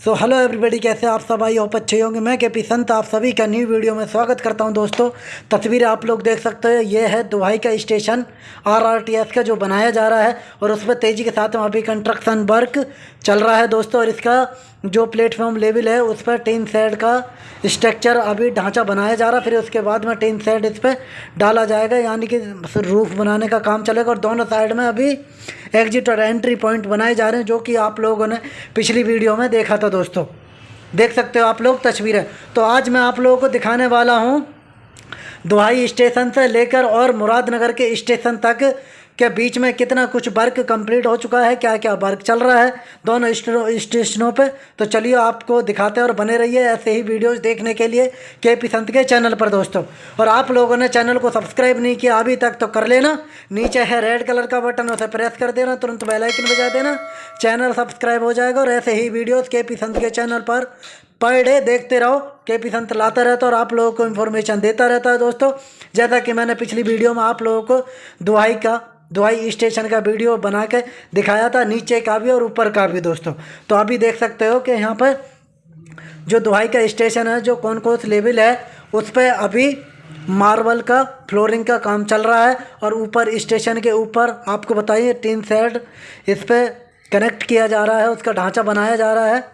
So hello everybody कैसे आप सब? आई होप अच्छे होंगे। मैं के पी संत, आप सभी का न्यू वीडियो में स्वागत करता हूँ दोस्तों। तस्वीर आप लोग देख सकते हैं। ये है दुहाई का स्टेशन आरआरटीएस का जो बनाया जा रहा है। और उस पर तेज़ी के साथ वहाँ पे कंस्ट्रक्शन वर्क चल रहा है दोस्तों। और इसका जो प्लेटफॉर्म लेवल है, उस पर टीन सेड का स्ट्रक्चर अभी ढांचा बनाया जा रहा फिर उसके बाद में टीन सेड इस पर डाला जाएगा, यानी कि रूफ बनाने का काम चलेगा। और दोनों साइड में अभी एग्जिट और एंट्री पॉइंट बनाए जा रहे हैं, जो कि आप लोगों ने पिछली वीडियो में देखा था दोस्तों। देख सकते हो आप लोग तस्वीरें। तो आज मैं आप लोगों को दिखाने वाला हूँ, दुहाई स्टेशन से लेकर और मुरादनगर के स्टेशन तक के बीच में कितना कुछ वर्क कंप्लीट हो चुका है? क्या क्या वर्क चल रहा है? दोनों स्टेशनों पे। तो चलिए आपको दिखाते हैं और बने रहिए ऐसे ही वीडियोस देखने के लिए के पी संत के चैनल पर, दोस्तों। और आप लोगों ने चैनल को सब्सक्राइब नहीं किया, अभी तक तो कर लेना। नीचे है रेड कलर का बटन, उसे प्रेस कर देना, तुरंत बेलाइकन बजा देना। चैनल सब्सक्राइब हो जाएगा और ऐसे ही वीडियोज़ के पी संत के चैनल पर पर डे देखते रहो। के पी संत लाता रहता है और आप लोगों को इन्फॉर्मेशन देता रहता है, दोस्तों। जैसा कि मैंने पिछली वीडियो में आप लोगों को दुआई का दुआई स्टेशन का वीडियो बना के दिखाया था, नीचे का भी और ऊपर का भी दोस्तों। तो अभी देख सकते हो कि यहाँ पर जो दुआई का स्टेशन है, जो कौन कौन लेवल है, उस पर अभी मार्बल का, फ्लोरिंग का काम चल रहा है और ऊपर स्टेशन के ऊपर, आपको बताइए, टीन सेट इस पर कनेक्ट किया जा रहा है, उसका ढांचा बनाया जा रहा है।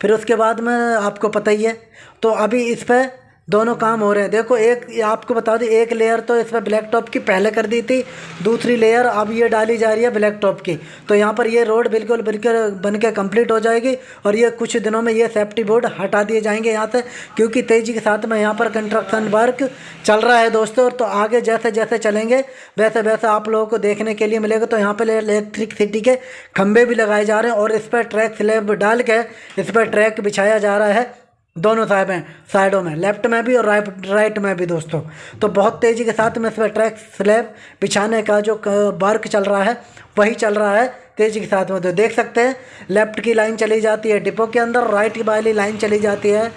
फिर उसके बाद में आपको पता ही है। तो अभी इस पर दोनों काम हो रहे हैं। देखो, एक आपको बता दें, एक लेयर तो इसमें ब्लैक टॉप की पहले कर दी थी, दूसरी लेयर अब ये डाली जा रही है ब्लैक टॉप की। तो यहाँ पर ये रोड बिल्कुल बिल्कुल बन के कंप्लीट हो जाएगी और ये कुछ दिनों में ये सेफ्टी बोर्ड हटा दिए जाएँगे यहाँ से, क्योंकि तेज़ी के साथ में यहाँ पर कंस्ट्रक्शन वर्क चल रहा है दोस्तों। और तो आगे जैसे जैसे चलेंगे, वैसे वैसे आप लोगों को देखने के लिए मिलेगा। तो यहाँ पर इलेक्ट्रिक सिटी के खंभे भी लगाए जा रहे हैं और इस पर ट्रैक स्लेब डाल के, इस पर ट्रैक बिछाया जा रहा है। दोनों साइड में साइडों में, लेफ़्ट में भी और राइट राइट में भी दोस्तों। तो बहुत तेज़ी के साथ में इस पर ट्रैक, स्लैब बिछाने का जो वर्क चल रहा है, वही चल रहा है, तेज़ी के साथ में। तो देख सकते हैं, लेफ़्ट की लाइन चली जाती है डिपो के अंदर, राइट की वाली लाइन चली जाती है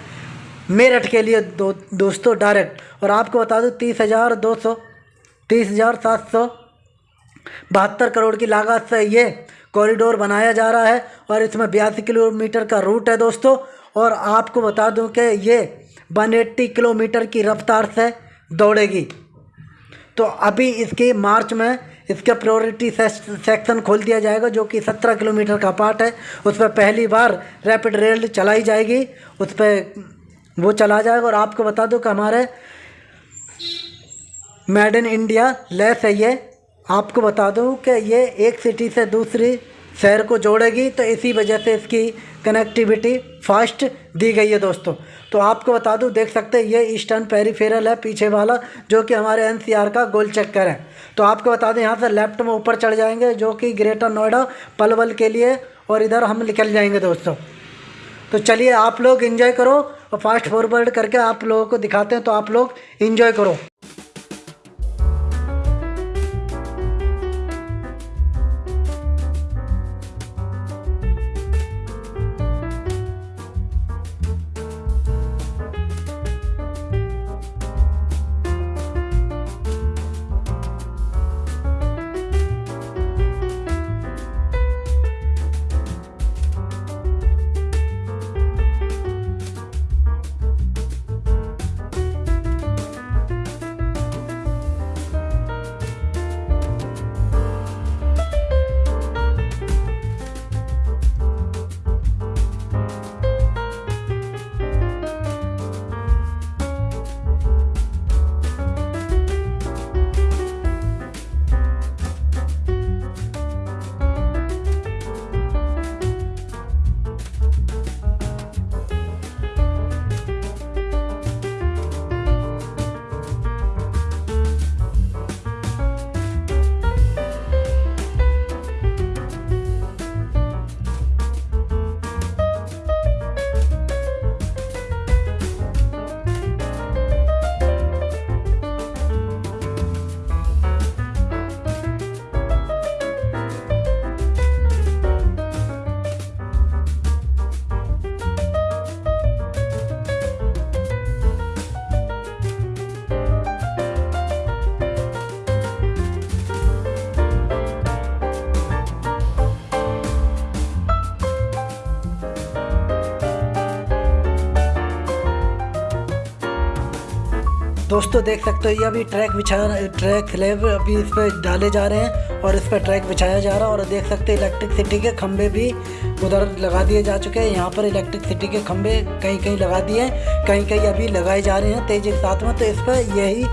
मेरठ के लिए दो, दोस्तों, डायरेक्ट। और आपको बता दूँ, तीस हज़ार दो सौ, तीस हज़ार सात सौ बहत्तर करोड़ की लागत से ये कॉरिडोर बनाया जा रहा है और इसमें बयासी किलोमीटर का रूट है दोस्तों। और आपको बता दूँ कि ये 180 किलोमीटर की रफ्तार से दौड़ेगी। तो अभी इसके मार्च में इसका प्रायोरिटी सेक्शन खोल दिया जाएगा, जो कि 17 किलोमीटर का पार्ट है। उस पर पहली बार रैपिड रेल चलाई जाएगी। उस पर वो चला जाएगा। और आपको बता दूँ कि हमारे मेड इन इंडिया लेस है ये। आपको बता दूँ कि ये एक सिटी से दूसरी शहर को जोड़ेगी तो इसी वजह से इसकी कनेक्टिविटी फास्ट दी गई है दोस्तों। तो आपको बता दूँ, देख सकते हैं, ये ईस्टर्न पेरीफेरल है, पीछे वाला, जो कि हमारे एनसीआर का गोल चक्कर है। तो आपको बता दें, यहाँ से लेफ़्ट में ऊपर चढ़ जाएँगे, जो कि ग्रेटर नोएडा पलवल के लिए, और इधर हम निकल जाएँगे दोस्तों। तो चलिए, आप लोग इन्जॉय करो, और फास्ट फॉरवर्ड करके आप लोगों को दिखाते हैं तो आप लोग इन्जॉय करो। दोस्तों, देख सकते हो, ये अभी ट्रैक बिछा ट्रैक स्लेब अभी इस पर डाले जा रहे हैं और इस पर ट्रैक बिछाया जा रहा है। और देख सकते हो इलेक्ट्रिसिटी के खंभे भी उधर लगा दिए जा चुके हैं। यहाँ पर इलेक्ट्रिसिटी के खंभे कहीं कहीं लगा दिए हैं कहीं कहीं अभी लगाए जा रहे हैं तेज़ी के साथ में। तो इस पर यही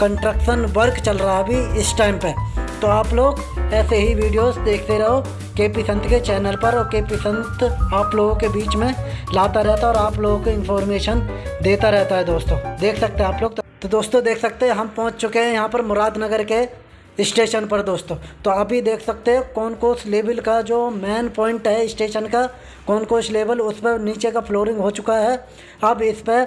कंस्ट्रक्शन वर्क चल रहा है अभी इस टाइम पर तो आप लोग ऐसे ही वीडियोस देखते रहो के पी संत के चैनल पर और के पी संत आप लोगों के बीच में लाता रहता है और आप लोगों को इन्फॉर्मेशन देता रहता है दोस्तों। देख सकते हैं आप लोग तो दोस्तों देख सकते हैं, हम पहुँच चुके हैं यहाँ पर मुरादनगर के स्टेशन पर दोस्तों। तो अभी देख सकते हैं कौन कोस लेवल का जो मेन पॉइंट है स्टेशन का, कौन कोस लेवल उस पर नीचे का फ्लोरिंग हो चुका है। अब इस पर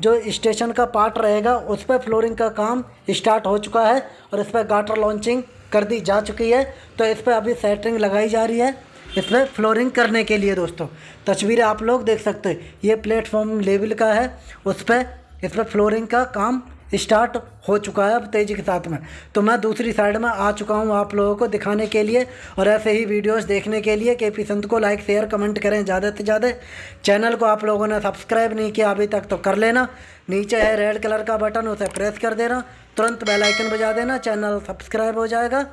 जो स्टेशन का पार्ट रहेगा, उस पर फ्लोरिंग का काम स्टार्ट हो चुका है और इस पर गाटर लॉन्चिंग कर दी जा चुकी है। तो इस पर अभी सेटरिंग लगाई जा रही है इस पर फ्लोरिंग करने के लिए दोस्तों। तस्वीरें आप लोग देख सकते हैं, ये प्लेटफॉर्म लेवल का है, उस पर इस पर फ्लोरिंग का काम स्टार्ट हो चुका है अब तेज़ी के साथ में। तो मैं दूसरी साइड में आ चुका हूँ आप लोगों को दिखाने के लिए और ऐसे ही वीडियोस देखने के लिए के पी संत को लाइक शेयर कमेंट करें ज़्यादा से ज़्यादा। चैनल को आप लोगों ने सब्सक्राइब नहीं किया अभी तक तो कर लेना। नीचे है रेड कलर का बटन उसे प्रेस कर देना। तुरंत बेलाइकन बजा देना। चैनल सब्सक्राइब हो जाएगा।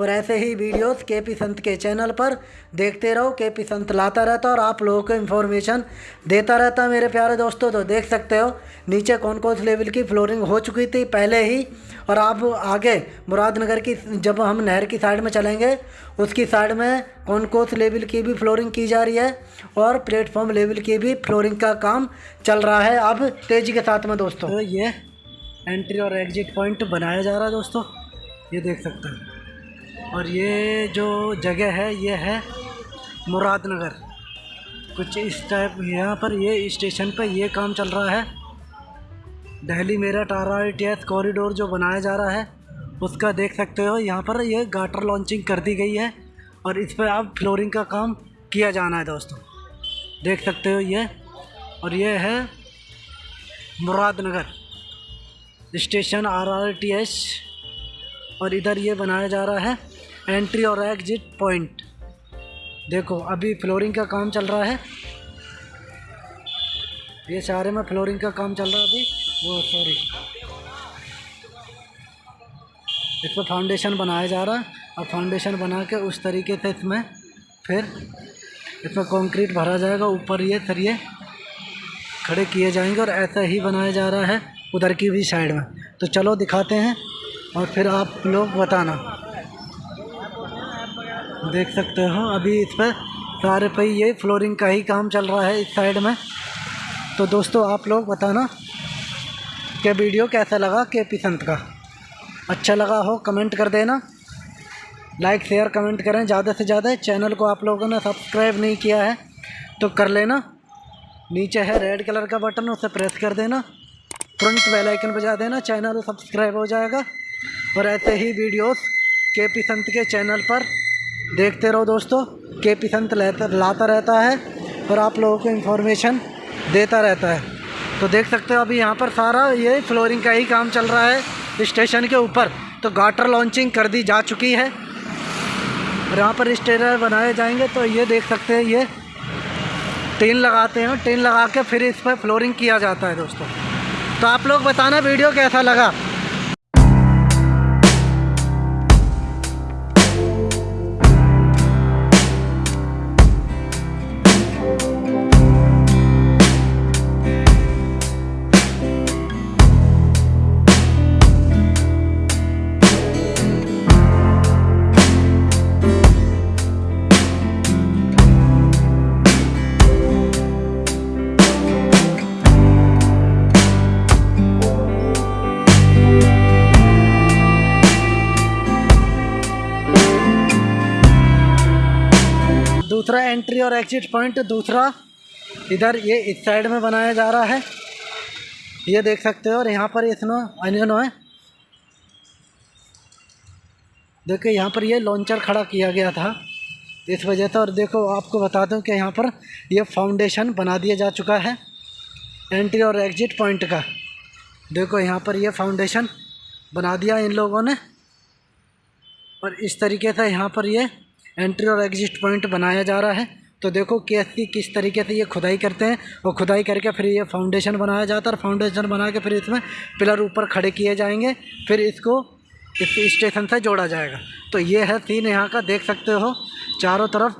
और ऐसे ही वीडियोस के पी संत के चैनल पर देखते रहो, के पी संत लाता रहता और आप लोगों को इन्फॉर्मेशन देता रहता मेरे प्यारे दोस्तों तो देख सकते हो, नीचे कौन कौन से लेवल की फ्लोरिंग हो चुकी थी पहले ही, और आप आगे मुरादनगर की, जब हम नहर की साइड में चलेंगे, उसकी साइड में कौन कौन से लेवल की भी फ्लोरिंग की जा रही है, और प्लेटफॉर्म लेवल की भी फ्लोरिंग का काम चल रहा है अब तेज़ी के साथ में दोस्तों। तो ये एंट्री और एग्जिट पॉइंट बनाया जा रहा है दोस्तों, ये देख सकते हैं। और ये जो जगह है, ये है मुरादनगर। कुछ इस टाइप, यहाँ पर ये स्टेशन पर ये काम चल रहा है। Delhi Meerut, R R T S corridor जो बनाया जा रहा है, उसका देख सकते हो। यहाँ पर ये गाटर लॉन्चिंग कर दी गई है और इस पर अब फ्लोरिंग का काम किया जाना है दोस्तों। देख सकते हो ये। और ये है Muradnagar station, R R T S और इधर ये बनाया जा रहा है। एंट्री और एग्जिट पॉइंट देखो, अभी फ्लोरिंग का काम चल रहा है। ये सारे में फ्लोरिंग का काम चल रहा है अभी। वो सॉरी इस पर फाउंडेशन बनाया जा रहा है। और फाउंडेशन बना के उस तरीके से इसमें फिर इसमें कंक्रीट भरा जाएगा। ऊपर ये सरिए खड़े किए जाएँगे और ऐसा ही बनाया जा रहा है उधर की भी साइड में। तो चलो दिखाते हैं और फिर आप लोग बताना। देख सकते हो, अभी इस पर सारे पे ये फ्लोरिंग का ही काम चल रहा है इस साइड में। तो दोस्तों, आप लोग बताना कि वीडियो कैसा लगा के पिसंत का। अच्छा लगा हो कमेंट कर देना। लाइक शेयर कमेंट करें। ज़्यादा से ज़्यादा चैनल को आप लोगों ने सब्सक्राइब नहीं किया है तो कर लेना। नीचे है रेड कलर का बटन उसे प्रेस कर देना। तुरंत बेल आइकन बजा देना चैनल सब्सक्राइब हो जाएगा। और ऐसे ही वीडियोस के पी संत के चैनल पर देखते रहो दोस्तों के पी संत लाता रहता है और आप लोगों को इन्फॉर्मेशन देता रहता है। तो देख सकते हो अभी यहाँ पर सारा ये फ्लोरिंग का ही काम चल रहा है स्टेशन के ऊपर। तो गाटर लॉन्चिंग कर दी जा चुकी है। और यहाँ पर स्टेटर बनाए जाएँगे तो ये देख सकते हैं, ये टीन लगाते हैं टीन लगा के फिर इस पर फ्लोरिंग किया जाता है दोस्तों। तो आप लोग बताना वीडियो कैसा लगा? दूसरा एंट्री और एग्जिट पॉइंट दूसरा इधर ये इस साइड में बनाया जा रहा है। ये देख सकते हो और यहाँ पर इसनो अनियनो है। देखो, यहाँ पर ये लॉन्चर खड़ा किया गया था। इस वजह से, और देखो, आपको बता दूँ कि यहाँ पर ये फाउंडेशन बना दिया जा चुका है एंट्री और एग्जिट पॉइंट का। देखो, यहाँ पर ये फाउंडेशन बना दिया इन लोगों ने। और इस तरीके से यहाँ पर ये एंट्री और एग्जिट पॉइंट बनाया जा रहा है। तो देखो कैसी किस तरीके से ये खुदाई करते हैं। और खुदाई करके फिर ये फाउंडेशन बनाया जाता है और फाउंडेशन बना के फिर इसमें पिलर ऊपर खड़े किए जाएँगे। फिर इसको इस स्टेशन से जोड़ा जाएगा। तो ये है सीन यहाँ का, देख सकते हो, चारों तरफ़।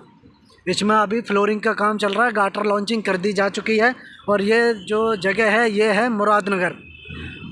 इसमें अभी फ्लोरिंग का काम चल रहा है गाटर लॉन्चिंग कर दी जा चुकी है। और ये जो जगह है, ये है मुरादनगर।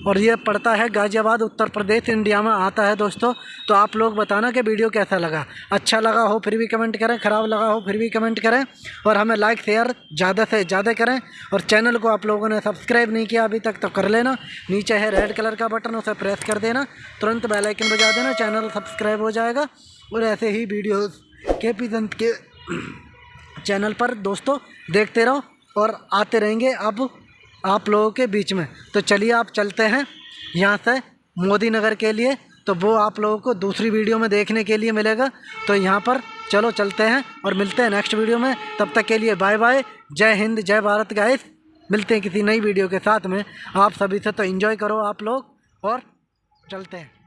और ये पड़ता है गाज़ियाबाद, उत्तर प्रदेश, इंडिया में आता है दोस्तों। तो आप लोग बताना कि वीडियो कैसा लगा। अच्छा लगा हो फिर भी कमेंट करें, ख़राब लगा हो फिर भी कमेंट करें। और हमें लाइक शेयर ज़्यादा से ज़्यादा करें। और चैनल को आप लोगों ने सब्सक्राइब नहीं किया अभी तक तो कर लेना। नीचे है रेड कलर का बटन उसे प्रेस कर देना। तुरंत बेलाइकन बजा देना चैनल सब्सक्राइब हो जाएगा। और ऐसे ही वीडियोज़ के पी के चैनल पर दोस्तों देखते रहो। और आते रहेंगे अब आप लोगों के बीच में। तो चलिए आप चलते हैं यहाँ से मोदी नगर के लिए। तो वो आप लोगों को दूसरी वीडियो में देखने के लिए मिलेगा। तो यहाँ पर चलो चलते हैं और मिलते हैं नेक्स्ट वीडियो में। तब तक के लिए बाय बाय। जय हिंद, जय भारत गाइस मिलते हैं किसी नई वीडियो के साथ में। आप सभी से तो इन्जॉय करो आप लोग और चलते हैं।